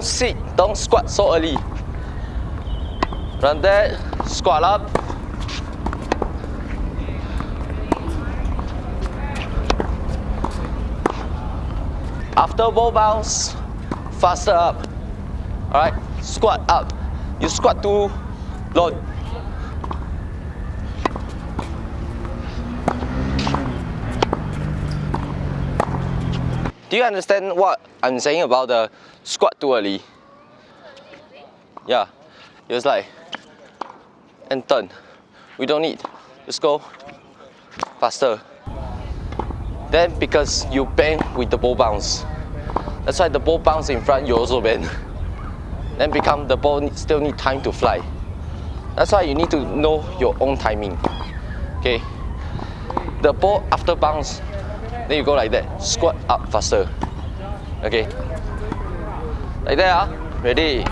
don't sit, don't squat so early. Run that, squat up. After ball bounce, faster up. Alright, squat up. You squat to load. Do you understand what I'm saying about the squat too early? Yeah, it was like, and turn. We don't need, just go faster. Then because you bend with the ball bounce, that's why the ball bounce in front, you also bend. Then become the ball still need time to fly. That's why you need to know your own timing. Okay, the ball after bounce then you go like that. Squat up faster. Okay. Like that, ah. Ready.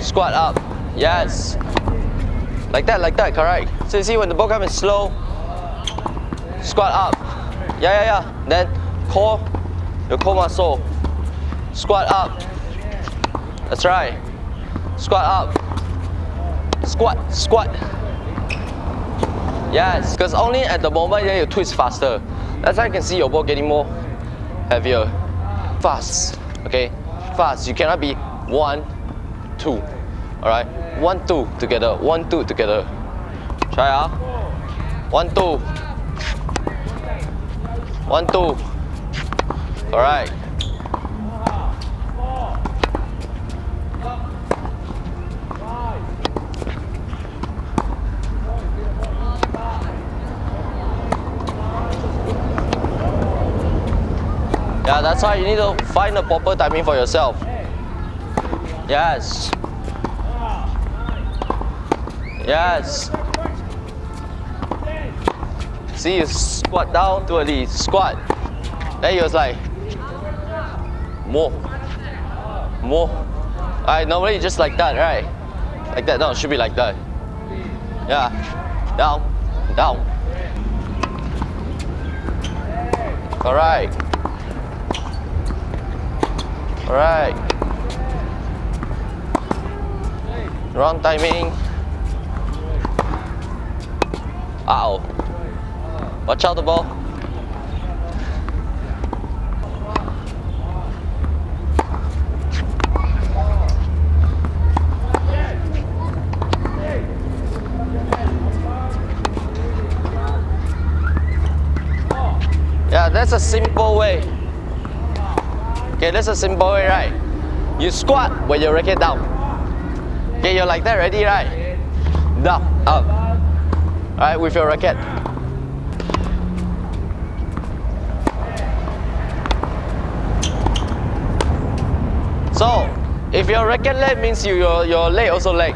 Squat up. Yes. Like that, like that, correct. So you see when the ball comes slow, squat up. Yeah, yeah, yeah. Then core, your core muscle. Squat up. That's right. Squat up. Squat, squat. Yes, because only at the moment then you twist faster. That's why you can see your ball getting more heavier. Fast, okay? Fast. You cannot be one, two. Alright? One, two together. One, two together. Try ah. One, two. One, two. Alright. Yeah, that's why you need to find the proper timing for yourself. Yes. Yes. See, you squat down to early, squat. Then he was like, more, more. Alright, normally just like that, right? Like that, no, should be like that. Yeah, down, down. Alright. Alright. Wrong timing. Oh. Watch out the ball. Yeah, that's a simple way. Okay, that's a simple way, right? You squat when your racket down. Okay, you're like that ready, right? Down, up. Alright, with your racket. So, if your racket leg means you, your, your leg also leg.